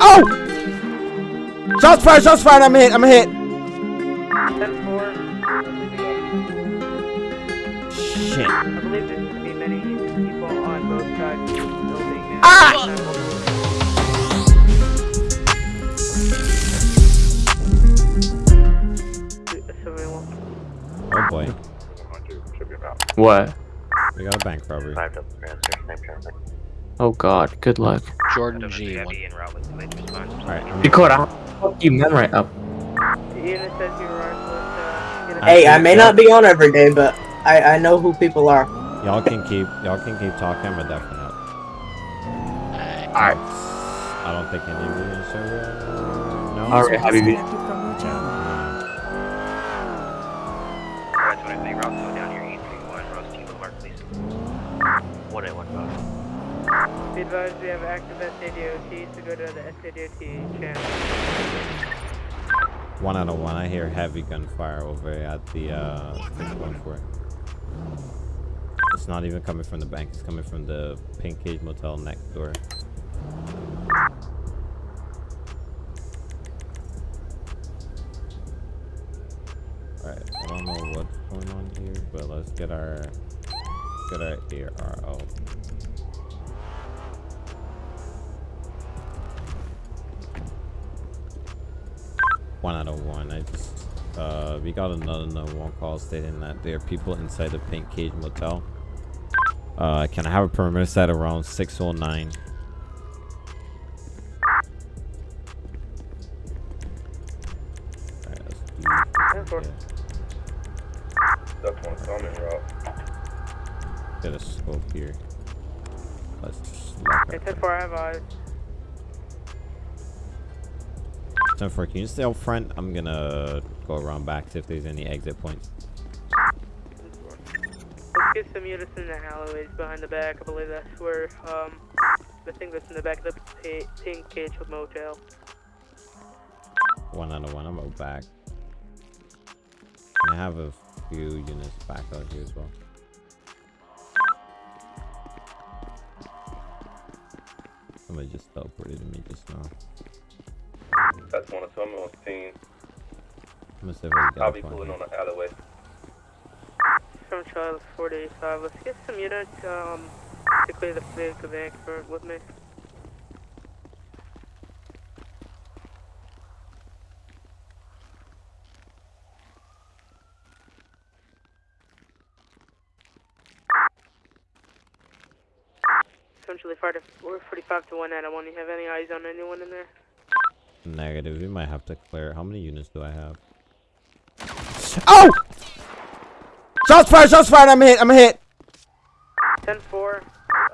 Oh! Shots fired, shots fired, I'm a hit, I'm a hit. Shit. I believe there's going to be many people on both sides of the building now. Ah! Oh boy. What? We got a bank robbery. Oh god, good luck. Jordan G. Alright, Dakota, how fuck do you memorize up? Unit says you're on with, uh, unit- Hey, I may not be on every day, but I, I know who people are. y'all can keep y'all can keep talking, I'm gonna definitely help. Alright. I don't think any of you are sure. No? Alright, Habibi. Be advised we have active SADOT, so go to the SADOT channel. One out of one. I hear heavy gunfire over at the uh going for it. It's not even coming from the bank, it's coming from the Pink Cage Motel next door. Alright, I don't know what's going on here, but let's get our get our ARO. One out of one. I just uh we got another number one call stating that there are people inside the Pink Cage Motel. Uh can I have a perimeter set around 609? 10 4, can you stay up front? I'm gonna go around back see if there's any exit points. Let's get some units in the alleyways behind the back. I believe that's where, um, the thing that's in the back of the pink cage motel. One out of one. I'm out back. And I have a few units back out here as well. Somebody just teleported to me just now. That's one of summon on scene. Must have I'll be pulling on the alleyway. From Charles 485. Let's get some units, um, to clear the vehicle bank for with me. Essentially, 45 to 1 out. I want you have any eyes on anyone in there? Negative. We might have to clear. How many units do I have? Oh! Shots fired! Shots fired! I'm hit! I'm hit! 10 4.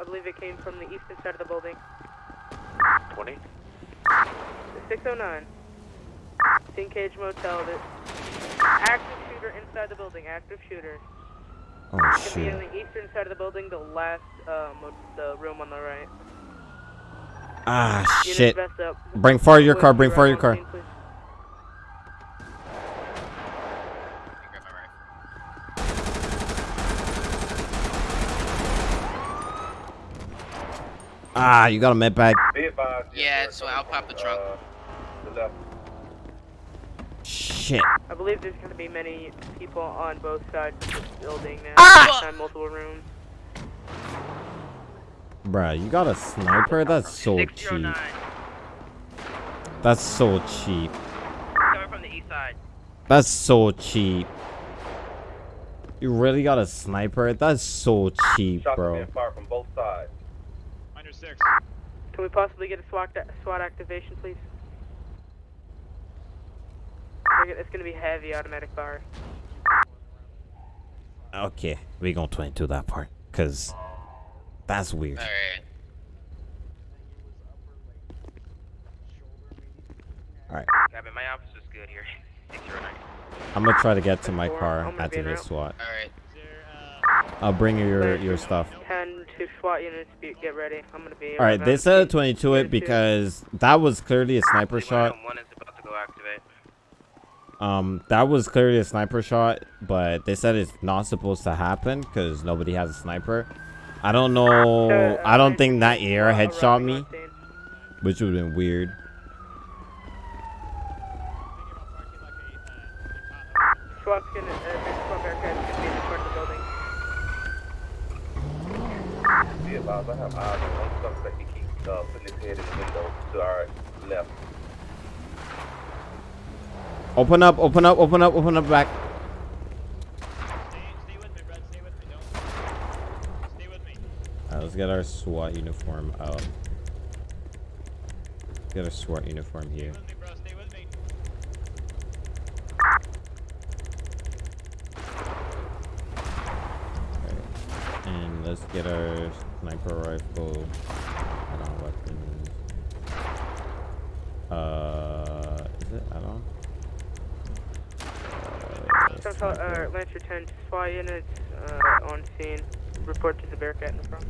I believe it came from the eastern side of the building. 20? 609. Pink Cage Motel. The active shooter inside the building. Active shooter. Oh Can be shoot. in the eastern side of the building, the last, um, the room on the right. Ah Units shit. vest up. Bring forward your car, bring right forward your car. Ah, you got a med bag. Yeah, so I'll pop the trunk. Uh. Shit. I believe there's going to be many people on both sides of this building now. Ah! Multiple rooms. Bruh, you got a sniper? That's so cheap. That's so cheap. Coming from the east side. That's so cheap. You really got a sniper? That's so cheap, Shots bro. being from both sides. Can we possibly get a SWAT, SWAT activation, please? It's going to be heavy automatic fire. Okay, we gonna 22 that part, cause that's weird. Alright. Alright, Cabin, my office is good here. I'm gonna try to get to my car, I'm gonna be activate. SWAT. Alright. I'll bring you your your stuff. 10 to SWAT units, get ready. I'm going to be... Alright, they said a 22. 22 it because that was clearly a sniper shot. One is about to go activate. Um, that was clearly a sniper shot, but they said it's not supposed to happen because nobody has a sniper. I don't know. I don't think that air headshot me, which would have been weird. Open up, open up, open up, open up back. Let's get our SWAT uniform out. Let's get our SWAT uniform here. And let's get our sniper rifle add-on weapons. Uh, is it add-on? Uh, Central, uh. Lancer 10, SWAT units, uh, on scene. Report to the barricade in the front.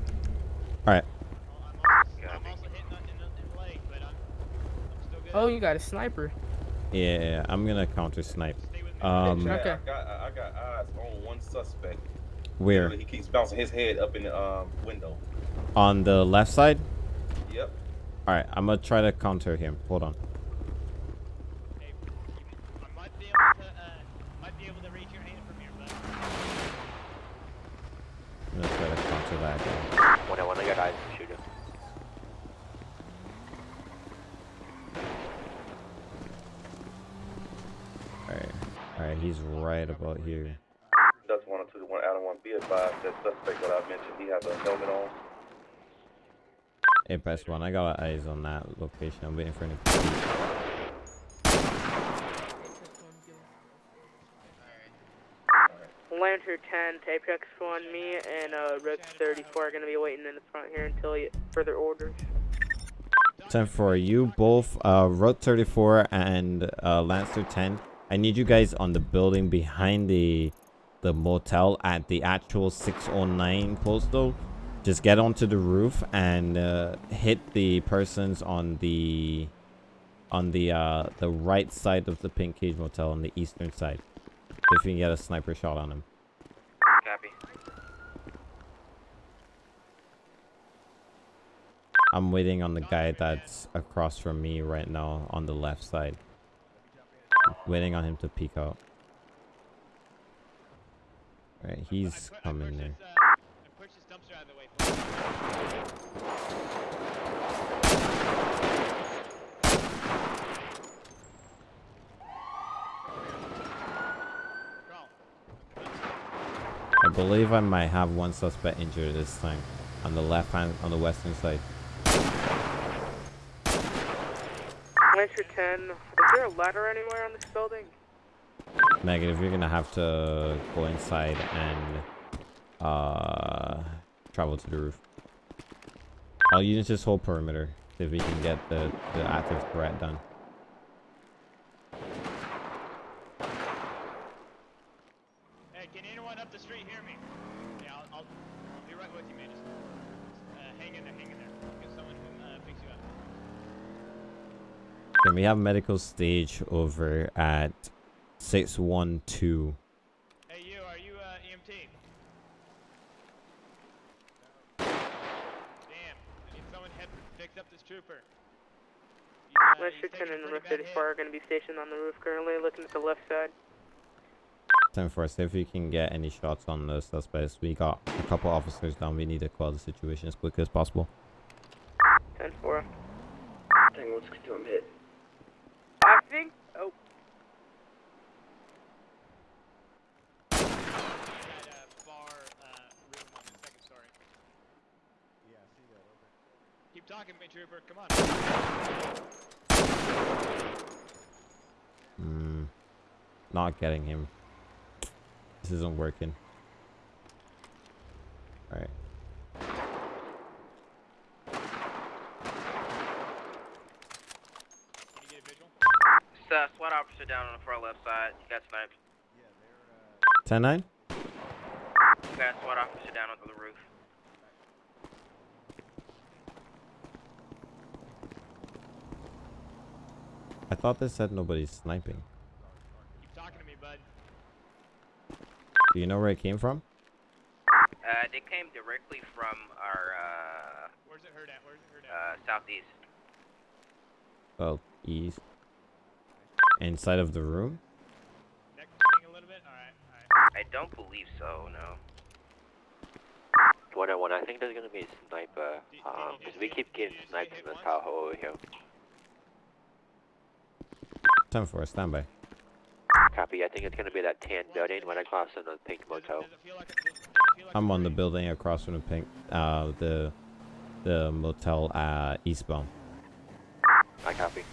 Alright, Oh, you got a sniper. yeah, yeah, I'm gonna counter snipe. Um, Yeah, Okay. I got, I I got eyes on one suspect. where? He keeps bouncing his head up in the um, window. On the left side? Yep. Alright, I'm gonna try to counter him. Hold on. I'm gonna try to counter that guy. One on one, I got eyes. Shoot him. Alright. Alright, he's right about here. That's one or two to one. Adam one. Be advised that suspect that I mentioned, he has a helmet on. Hey, best one. I got eyes on that location. I'm waiting for any. Lancer 10 to Apex 1, me and uh, Rick 34 are going to be waiting in the front here until you further orders. 10 for you both, uh, Road 34 and uh, Lancer 10. I need you guys on the building behind the the motel at the actual 609 postal. Just get onto the roof and uh, hit the persons on the on the uh, the right side of the Pink Cage Motel on the eastern side. If you can get a sniper shot on him. Copy. I'm waiting on the guy that's across from me right now on the left side. Waiting on him to peek out. Right, he's coming there. I believe I might have one suspect injured this time. On the left hand, on the western side. Lancer 10, is there a ladder anywhere on this building? Negative, you're gonna have to go inside and uh travel to the roof. I'll use this whole perimeter if we can get the, the active threat done. Hey, can anyone up the street hear me? Yeah, I'll, I'll, I'll be right with you, man. Just uh, hang in there, hang in there. Get someone who uh, picks you up. Then we have medical stage over at 612. Hey, you, are you uh, EMT? Damn, I need someone to pick up this trooper. He's, uh, Lancer he's 10 taking a and pretty Rick 34 are going to be stationed on the roof currently, looking at the left side. 10 4, see if we can get any shots on the suspects. We got a couple officers down. We need to call the situation as quickly as possible. 10 4. Tango, let's do him hit. I think. Oh, That uh, bar uh, room on the second story. Yeah, I see that. Over. Keep talking to me, trooper. Come on. Hmm. Not getting him. This isn't working. Alright. Can you get a visual? Uh, SWAT officer down on the far left side. You got sniped. 10 9? You got a SWAT officer down on the roof. I thought they said nobody's sniping. Keep talking to me, bud. Do you know where it came from? Uh, they came directly from our uh, Where's it hurt at? Where's it hurt at? uh, southeast. Well, east. Inside of the room? Neck sting a little bit? I don't believe so, no. One on one, I think there's gonna be a sniper. Um, because we keep getting sniped in this Tahoe over here. 10 4, standby. Copy, I think it's gonna be that tan building when I cross in the pink motel. Does it feel like a, does it feel like I'm on the building? building across from the pink, uh, the, the motel, uh, eastbound. I copy.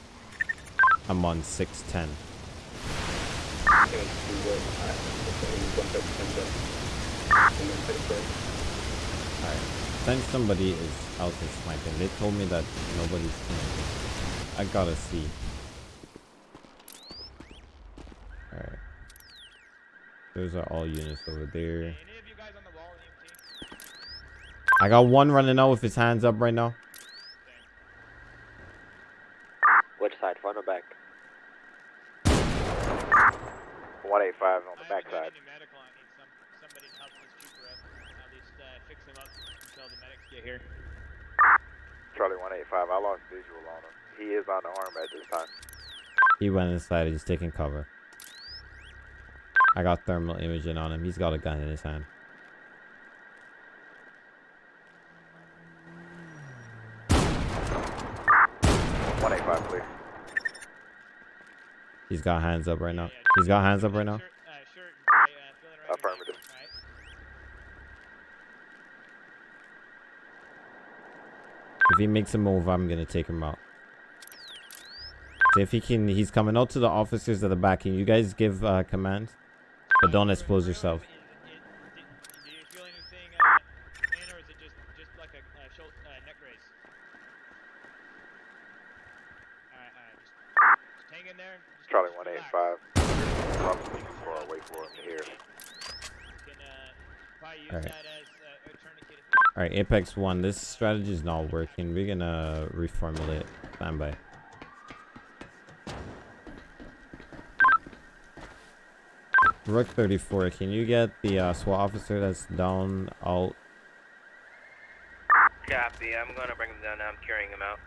I'm on 610. Alright. Since somebody is out there sniping, they told me that nobody's sniping. I gotta see. Those are all units over there. Any of you guys on the wall, EMT? I got one running out with his hands up right now. Which side, front or back? 185 on the I haven't backside. any medical. I need some somebody to help this trooper up. At least uh, fix him up until the medics get here. Charlie 185, I lost visual on him. He is on the arm at this time. He went inside. And he's taking cover. I got thermal imaging on him. He's got a gun in his hand. One eight five, please. He's got hands up right now. He's got hands up right now. Shirt, shirt, feeling right Affirmative. If he makes a move, I'm gonna take him out. So if he can, he's coming out to the officers at the back. Can you guys give uh, command? But don't expose yourself. Is- is- Do you feel anything, or is it just just like a shoulder, neck raise? All right, all right, just, just hang in there. Just, Charlie 185. Probably too far away for him to hear. You can uh, probably use All right. that as uh, a tourniquet. All right, Apex One. This strategy is not working. We're gonna reformulate. Stand by. Rook 34. Can you get the uh, SWAT officer that's down out? Copy, I'm gonna bring him down now. I'm carrying him out.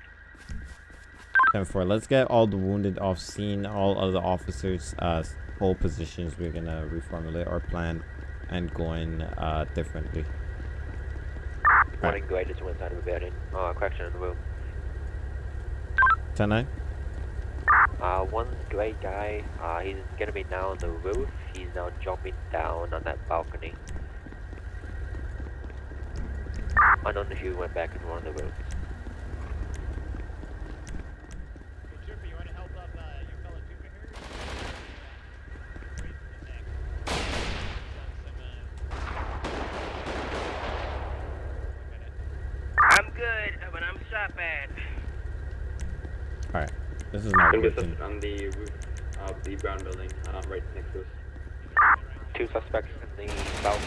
10 4. Let's get all the wounded off scene. All other officers, uh, hold positions. We're gonna reformulate our plan and going uh differently. One Right. gray just went inside of the building. Uh, correction in the room. 10 9. Uh, one gray guy, uh, he's gonna be now on the roof. He's now jumping down on that balcony. I don't know if you went back into one of the rooms. Hey, trooper, you want to help up uh, your fellow trooper here? Raise his neck. Done some, I'm good, but I'm shot bad. All right. This is not Think it's working. on the roof of the brown building, uh, right next to us. Two suspects in the south.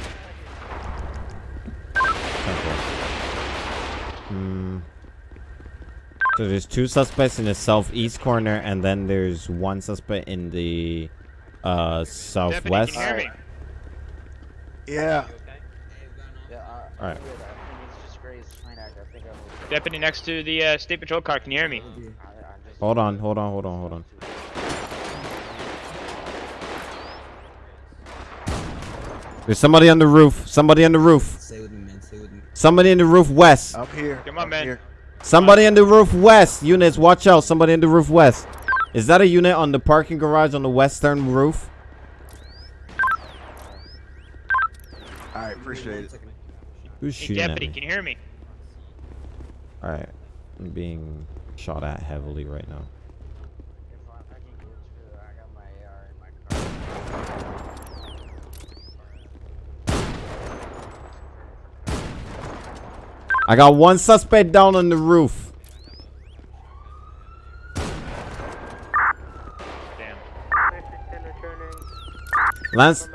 Hmm. So there's two suspects in the southeast corner, and then there's one suspect in the uh southwest. Deputy, can you hear me? Yeah. Alright. Deputy next to the uh, state patrol car. Can you hear me? Hold on, hold on, hold on, hold on. There's somebody on the roof. Somebody on the roof. Stay with me, man. Stay with me. Somebody in the roof west. I'm here. Come on, man. Here. Somebody in the roof west. Units, watch out. Somebody in the roof west. Is that a unit on the parking garage on the western roof? All right, appreciate it. Who's Hey, shooting at deputy, me? can you hear me? Alright. I'm being shot at heavily right now. I got one suspect down on the roof. Damn. Lance.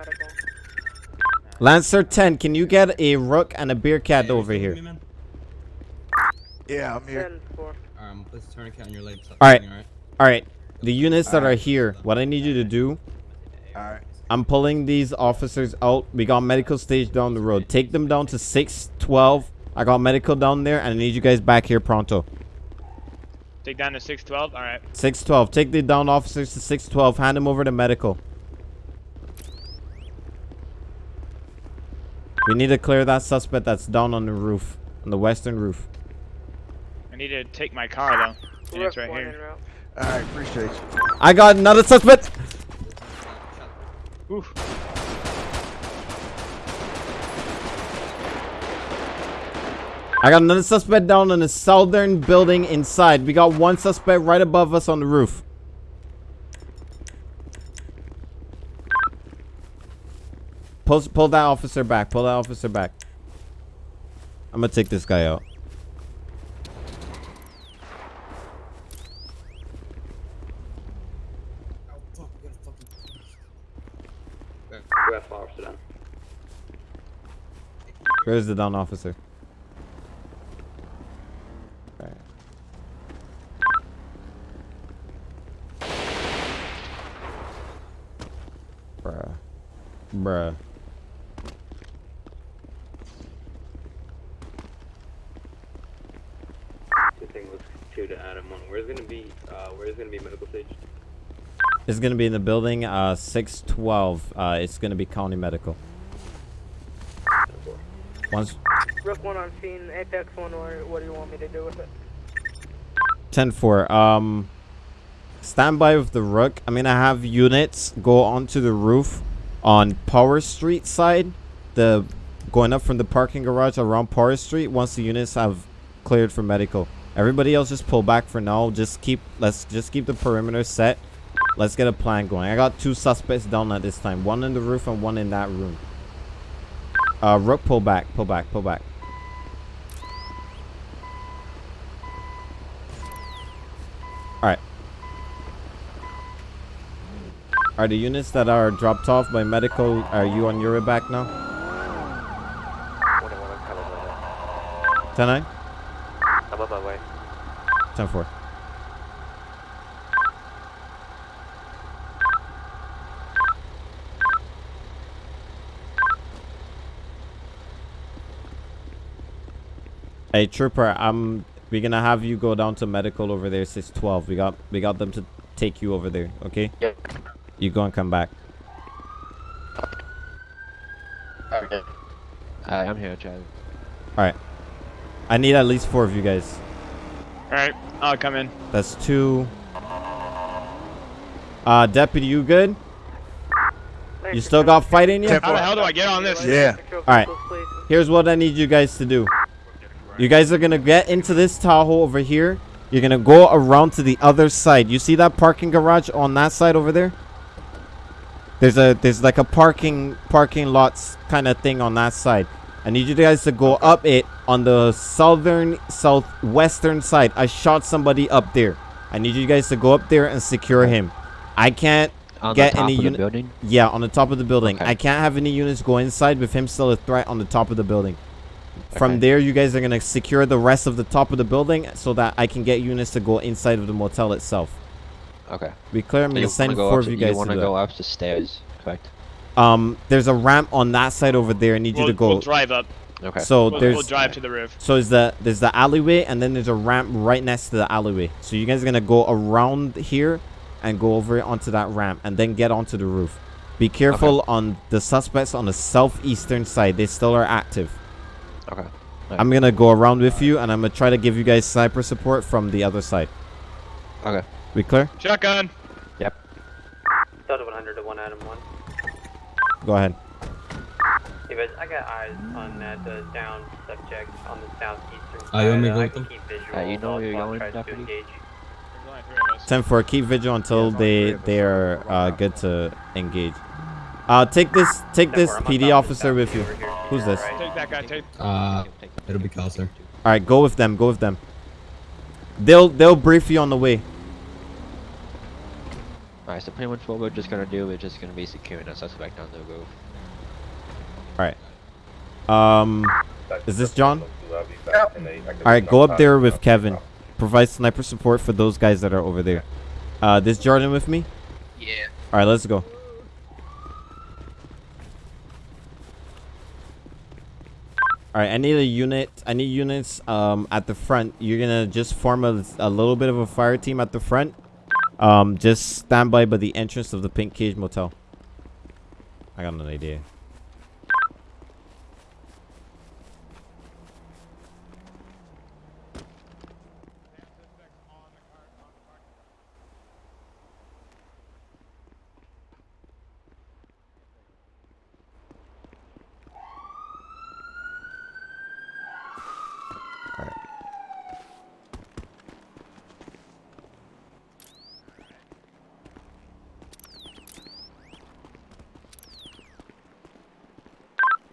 Lancer 10, can you get a rook and a BearCat over here? Yeah, I'm here. 10 4. Let's turn a cat on your legs. Alright. Alright. The units that are here, what I need you to do, All right. I'm pulling these officers out. We got medical stage down the road. Take them down to 612. I got medical down there, and I need you guys back here pronto. Take down to 612. All right. 612. Take the down officers to 612. Hand them over to medical. We need to clear that suspect that's down on the roof, on the western roof. I need to take my car though. And it's right here. en route. Alright, appreciate you. I got another suspect. Oof. I got another suspect down in the southern building inside. We got one suspect right above us on the roof. Pull, pull that officer back. Pull that officer back. I'm gonna take this guy out. We have officer down. Where's the down officer? Bruh. Bruh. The thing was two to Adam one. Where's gonna be uh where's gonna be medical stage? It's gonna be in the building, uh, 612. Uh, it's gonna be county medical. Once, Rook one on scene. Apex one. Or what do you want me to do with it? 10-4. Um, stand by with the Rook. I'm gonna have units go onto the roof on Power Street side. The going up from the parking garage around Power Street. Once the units have cleared for medical, everybody else just pull back for now. Just keep let's just keep the perimeter set. Let's get a plan going. I got two suspects down at this time. One in the roof and one in that room. Uh, rook, pull back, pull back, pull back. Alright. Are the units that are dropped off by medical, are you on your back now? 10-9? 10-4. Hey trooper, I'm we're gonna have you go down to medical over there 612. We got we got them to take you over there, okay? Yeah. You go and come back. Okay. Hi, I'm here, Chad. Alright. I need at least four of you guys. Alright, I'll come in. That's two. Uh deputy, you good? You still got fight in you? Ten How the hell do I get on this? Yeah. Alright. Here's what I need you guys to do. You guys are gonna get into this Tahoe over here. You're gonna go around to the other side. You see that parking garage on that side over there? There's a there's like a parking parking lots kind of thing on that side. I need you guys to go up it on the southern southwestern side. I shot somebody up there. I need you guys to go up there and secure him. I can't On get any unit. Yeah, on the top of the building. Okay. I can't have any units go inside with him still a threat on the top of the building. From there, you guys are gonna secure the rest of the top of the building so that I can get units to go inside of the motel itself. Okay. Be clear. I'm So gonna you send wanna four of you to- guys want to to go up the stairs, correct? Um, there's a ramp on that side over there. I need you We'll, to go. we'll drive up. Okay. So We'll, there's we'll drive to the roof. so is the there's the alleyway and then there's a ramp right next to the alleyway. So you guys are gonna go around here and go over onto that ramp and then get onto the roof. Be careful on the suspects on the southeastern side. They still are active. Okay. I'm gonna go around with you and I'm gonna try to give you guys sniper support from the other side. Okay. We clear? Shotgun. Yep. Delta 100 to 1 Adam 1. Go ahead. Hey, guys, I got eyes on that uh, down subject on the southeastern you want me to side. go I with can them? keep. Uh, you know where you're SWAT going, to deputy? engage. There's only three of us. 10 4, keep vigil until they they are uh, good to engage. Uh, take this take this 10-4, I'm on PD officer with you. Who's this? Take that guy too. Uh, it'll be Cal. All right, go with them. Go with them. They'll they'll brief you on the way. Alright, so pretty much what we're just gonna do is just gonna be securing a suspect on the roof. All right. Um. Is this John? Yep. All right, go up there with Kevin. Provide sniper support for those guys that are over there. Uh, this Jordan with me. Yeah. All right, let's go. All right, I need a unit. I need units um at the front. You're gonna just form a, a little bit of a fire team at the front. Um, just stand by by the entrance of the Pink Cage Motel. I got an idea.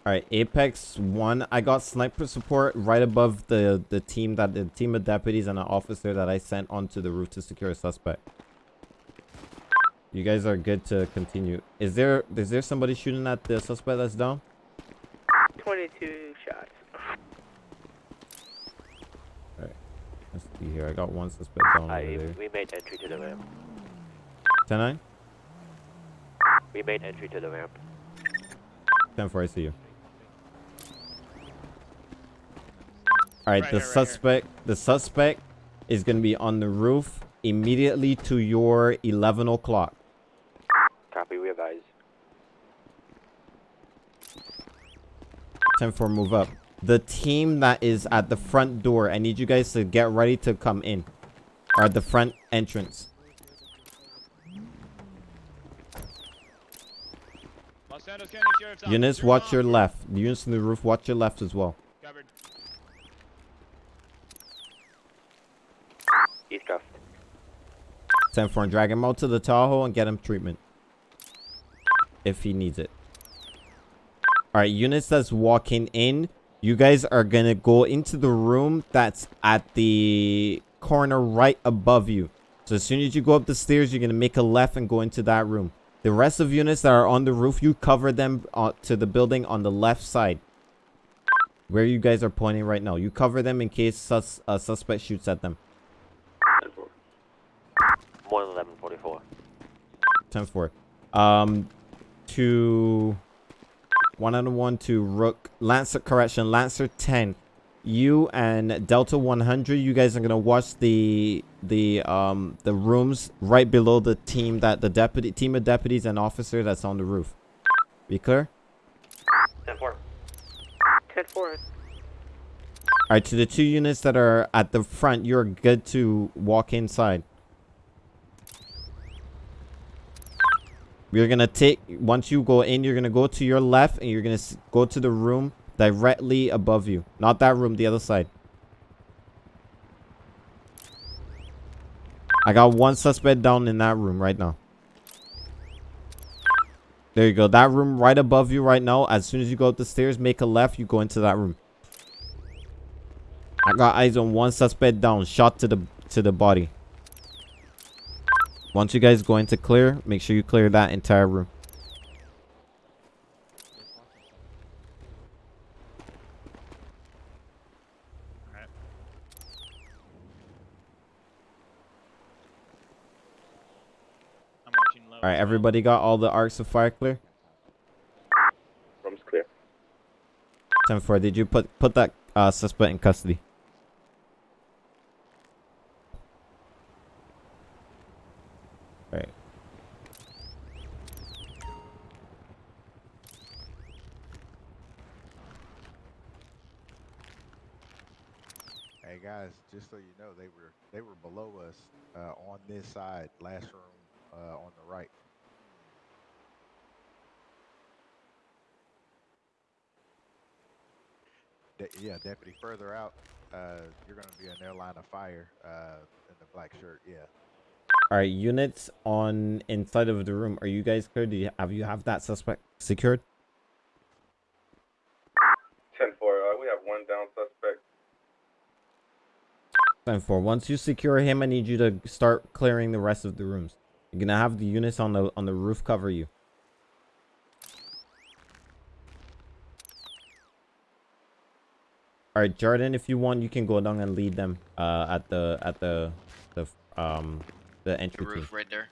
All right, Apex one. I got sniper support right above the the team that the team of deputies and an officer that I sent onto the roof to secure a suspect. You guys are good to continue. Is there is there somebody shooting at the suspect that's down? 22 shots. Alright. Let's see here. I got one suspect down I, over there. we made entry to the ramp. 10 9? We made entry to the ramp. 10 4, I see you. Alright, Right the here, right here. suspect the suspect is gonna be on the roof immediately to your eleven o'clock. Copy, we have advise. 10 4 move up. The team that is at the front door, I need you guys to get ready to come in. Or at the front entrance. Los Santos County Sheriff's Office. Eunice, watch your left. Eunice on the roof, watch your left as well. Covered. He's cuffed. 10 4 and drag him out to the Tahoe and get him treatment. If he needs it. Alright, Eunice that's walking in. You guys are gonna go into the room that's at the corner right above you. So as soon as you go up the stairs, you're gonna make a left and go into that room. The rest of units that are on the roof, you cover them uh, to the building on the left side. Where you guys are pointing right now. You cover them in case sus a suspect shoots at them. 1 11 44. 10 4. Um, to one on one to Rook Lancer. Correction, Lancer 10. You and Delta 100. You guys are gonna watch the the um the rooms right below the team that the deputy team of deputies and officer that's on the roof. Be clear. 10 4. 10 4. All right, to the two units that are at the front, you're good to walk inside. We're gonna take once you go in, you're gonna go to your left and you're gonna go to the room directly above you. Not that room, the other side. I got one suspect down in that room right now. There you go. That room right above you right now. As soon as you go up the stairs, make a left, you go into that room. I got eyes on one suspect down, shot to the to the body. Once you guys go into clear, make sure you clear that entire room. I'm watching low. All right, everybody got all the arcs of fire clear. Room's clear. 10 4. Did you put put that uh, suspect in custody? Below us uh, on this side, last room uh, on the right. De- yeah, deputy. Further out, uh, you're going to be in their line of fire uh, in the black shirt. Yeah. All right, units on inside of the room. Are you guys clear? Do you have you have that suspect secured? Ten four. Uh, we have one down suspect. Time for once you secure him, I need you to start clearing the rest of the rooms. You're gonna have the units on the on the roof cover you. All right, Jordan, if you want, you can go down and lead them uh, at the at the the um the The entry team. roof right there.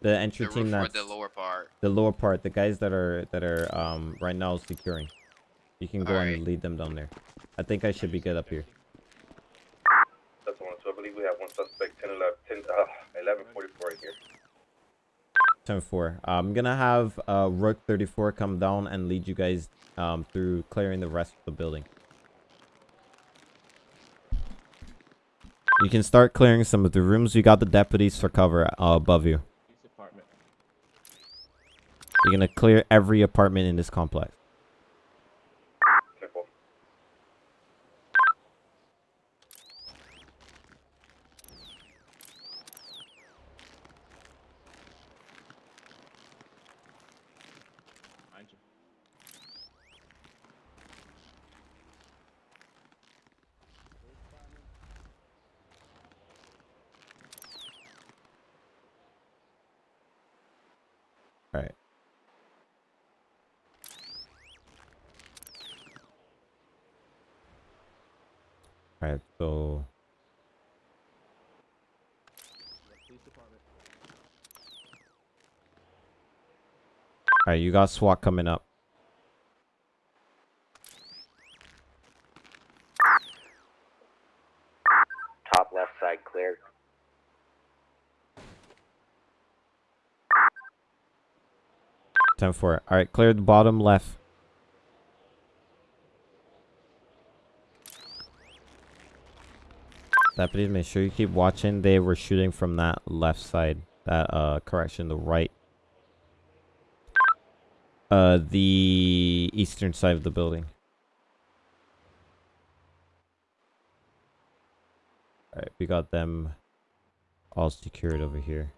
The entry The team that's the lower part. the lower part, the guys that are that are um right now securing. You can go Alright. and lead them down there. I think I should be good up here. That's the one. So I believe we have one suspect, 10 11, 10, uh, 11 44 right here. 10 4. I'm gonna have uh Rook 34 come down and lead you guys um through clearing the rest of the building. You can start clearing some of the rooms. You got the deputies for cover uh, above you. You're gonna clear every apartment in this complex. 10 4. Alright, so Alright, you got SWAT coming up. Top left side clear. Ten four. Alright, clear the bottom left. Deputies, make sure you keep watching. They were shooting from that left side. That uh correction, the right. Uh the eastern side of the building. Alright, we got them all secured over here.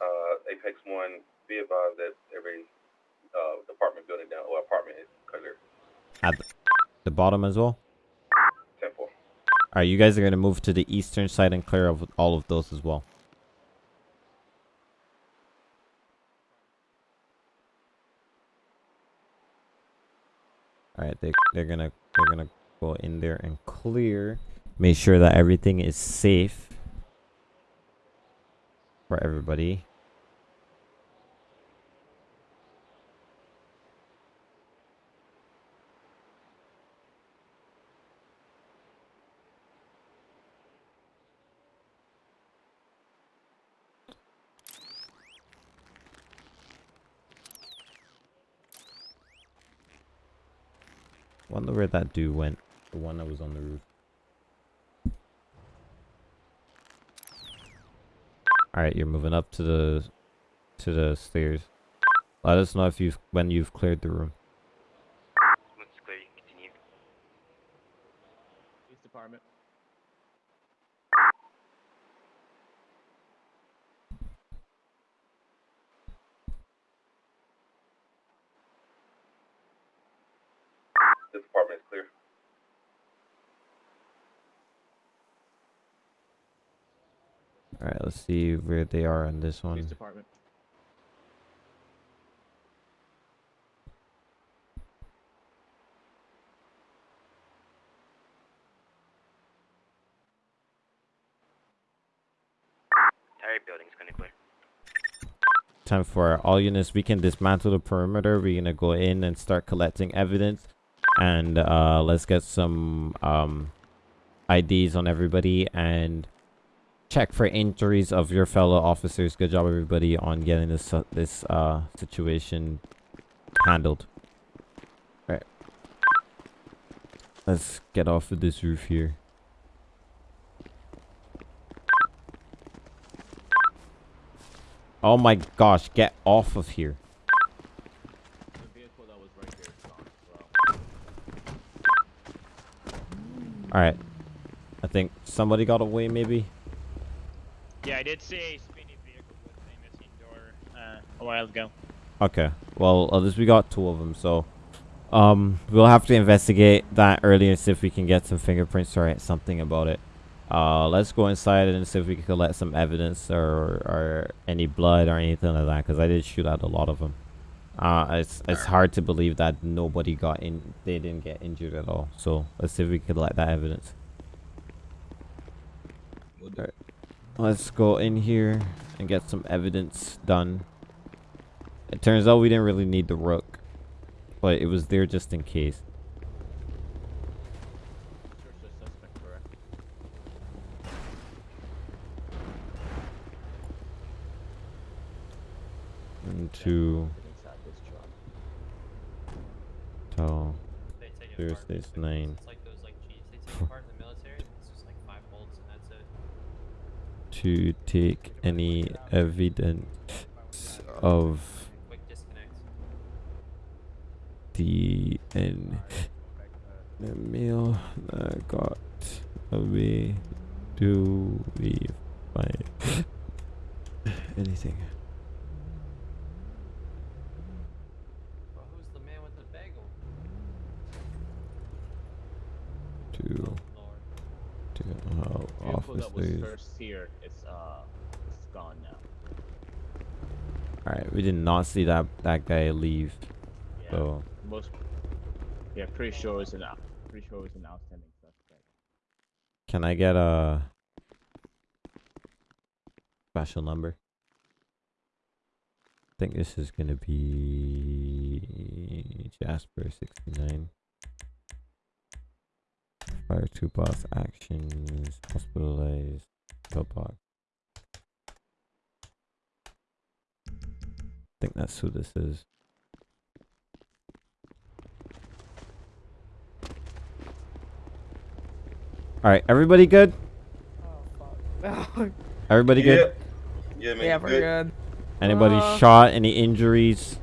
Uh, Apex One, be advised that every, uh, department building down, or apartment clear. At the, bottom as well. Ten four. Alright, you guys are gonna move to the eastern side and clear of all of those as well. Alright, they they're gonna they're gonna go in there and clear. Make sure that everything is safe for everybody. Wonder where that dude went. The one that was on the roof. Alright, you're moving up to the to the stairs. Let us know if you've when you've cleared the room. Once it's clear, you can continue. Police department. This apartment is clear. Alright, let's see where they are on this one. Police one. department. Entire building's gonna clear. Time for all units. We can dismantle the perimeter. We're gonna go in and start collecting evidence, and uh, let's get some um, IDs on everybody and check for injuries of your fellow officers. Good job, everybody, on getting this uh, this uh, situation handled. All right, let's get off of this roof here. Oh my gosh, get off of here. Alright. I think somebody got away maybe. Yeah, I did see a speeding vehicle with a missing door uh, a while ago. Okay. Well, at least we got two of them, so um we'll have to investigate that earlier and see if we can get some fingerprints or something about it. Uh let's go inside and see if we can collect some evidence or or any blood or anything like that cuz I did shoot out a lot of them. Uh it's it's hard to believe that nobody got in they didn't get injured at all. So, let's see if we can collect that evidence. Alright. Let's go in here and get some evidence done. It turns out we didn't really need the rook. But it was there just in case. Into... Till... Thursday's 9. To take any evidence of Quick the meal that got away. Do we find anything? Well, who's the man with the bagel? to to help Vehicle that was first here, it's uh, it's gone now. All right, we did not see that that guy leave. Yeah. So Most. Yeah, pretty sure it's an pretty sure it's an outstanding suspect. can I get a special number? I think this is gonna be Jasper sixty nine. Fire two boss actions, hospitalized, pillbox. I think that's who this is. Alright, everybody good? Everybody good? Yeah, man. Yeah, we're good. Anybody Uh, shot? Any injuries?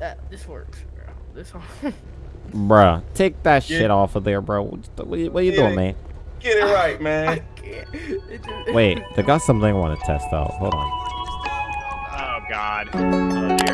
That this works. bro. This one. Bruh, take that Yeah. shit off of there, bro. What, the- what you- you doing, it. man? Get it right, man. Wait, they got something I want to test out. Hold on. Oh God. Oh dear.